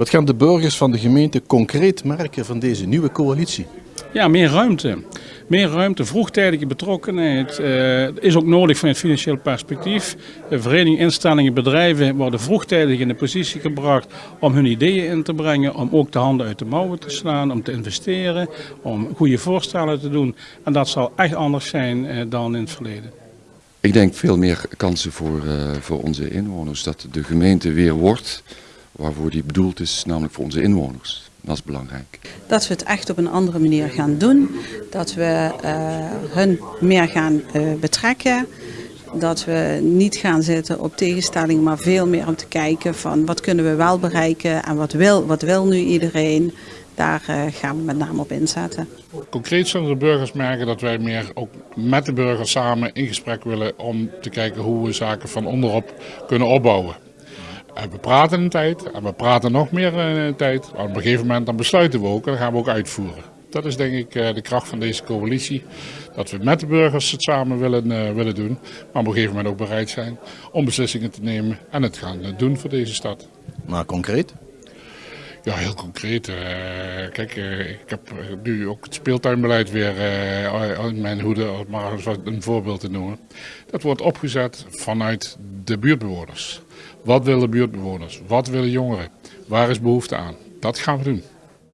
Wat gaan de burgers van de gemeente concreet merken van deze nieuwe coalitie? Ja, meer ruimte. Meer ruimte, vroegtijdige betrokkenheid uh, is ook nodig van het financieel perspectief. De vereniging, instellingen, bedrijven worden vroegtijdig in de positie gebracht om hun ideeën in te brengen, om ook de handen uit de mouwen te slaan, om te investeren, om goede voorstellen te doen. En dat zal echt anders zijn uh, dan in het verleden. Ik denk veel meer kansen voor, uh, voor onze inwoners. Dat de gemeente weer wordt waarvoor die bedoeld is, namelijk voor onze inwoners. Dat is belangrijk. Dat we het echt op een andere manier gaan doen. Dat we uh, hun meer gaan uh, betrekken. Dat we niet gaan zitten op tegenstellingen, maar veel meer om te kijken van wat kunnen we wel bereiken en wat wil, wat wil nu iedereen. Daar uh, gaan we met name op inzetten. Concreet zullen de burgers merken dat wij meer ook met de burgers samen in gesprek willen om te kijken hoe we zaken van onderop kunnen opbouwen. En we praten een tijd en we praten nog meer een tijd. Maar op een gegeven moment dan besluiten we ook en dan gaan we ook uitvoeren. Dat is denk ik de kracht van deze coalitie. Dat we met de burgers het samen willen, uh, willen doen. Maar op een gegeven moment ook bereid zijn om beslissingen te nemen en het gaan doen voor deze stad. Maar concreet? Ja, heel concreet. Uh, kijk, uh, ik heb nu ook het speeltuinbeleid weer uh, in mijn hoede, om maar een voorbeeld te noemen. Dat wordt opgezet vanuit de buurtbewoners. Wat willen buurtbewoners? Wat willen jongeren? Waar is behoefte aan? Dat gaan we doen.